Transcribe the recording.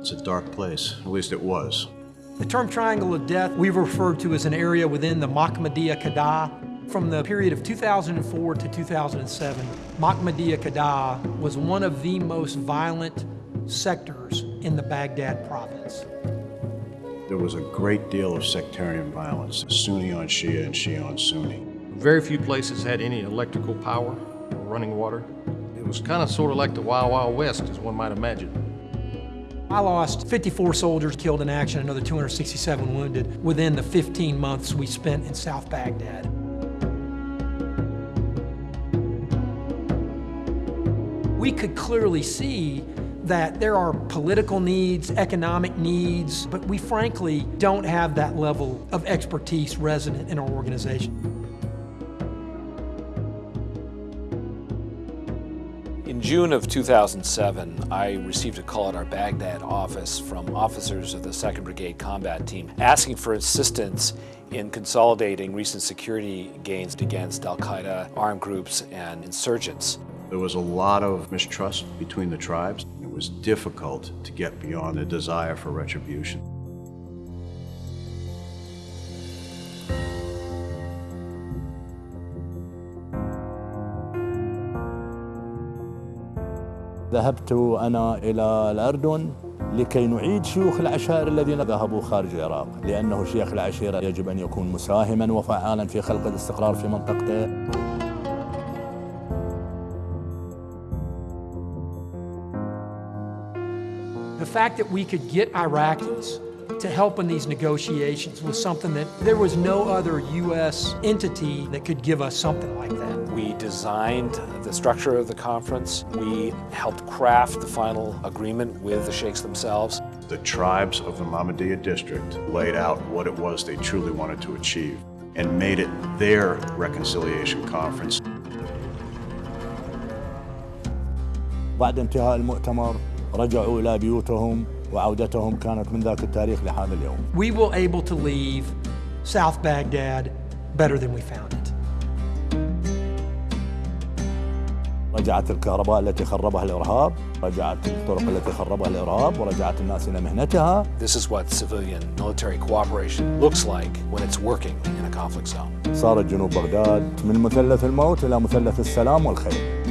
It's a dark place, at least it was. The term Triangle of Death we've referred to as an area within the Mahmadiyya Qudaa. From the period of 2004 to 2007, Mahmadiyya Qudaa was one of the most violent sectors in the Baghdad province. There was a great deal of sectarian violence, Sunni on Shia and Shia on Sunni. Very few places had any electrical power or running water. It was kind of sort of like the Wild Wild West, as one might imagine. I lost 54 soldiers killed in action, another 267 wounded within the 15 months we spent in South Baghdad. We could clearly see that there are political needs, economic needs, but we frankly don't have that level of expertise resident in our organization. In June of 2007, I received a call at our Baghdad office from officers of the 2nd Brigade Combat Team asking for assistance in consolidating recent security gains against al-Qaeda, armed groups, and insurgents. There was a lot of mistrust between the tribes. It was difficult to get beyond the desire for retribution. ذهبت أنا إلى الأردن لكي نعيد شيوخ العشائر الذين ذهبوا خارج العراق لأنه شيخ العشيرة يجب أن يكون مساهما وفعالا في خلق الاستقرار في منطقته The fact that we could get Iraqis to help in these negotiations was something that there was no other U.S. entity that could give us something like that. We designed the structure of the conference. We helped craft the final agreement with the sheikhs themselves. The tribes of the Mahmadiyya district laid out what it was they truly wanted to achieve and made it their reconciliation conference. بعد انتهاء المؤتمر رجعوا إلى بيوتهم وعودتهم كانت من ذاك التاريخ لهذا اليوم We were able to leave South Baghdad better than we found it. رجعت الكهرباء التي خربها الإرهاب رجعت الطرق التي خربها الإرهاب ورجعت الناس إلى مهنتها This is what civilian military cooperation looks like when it's working in a conflict zone. صارت جنوب بغداد من مثلث الموت إلى مثلث السلام والخير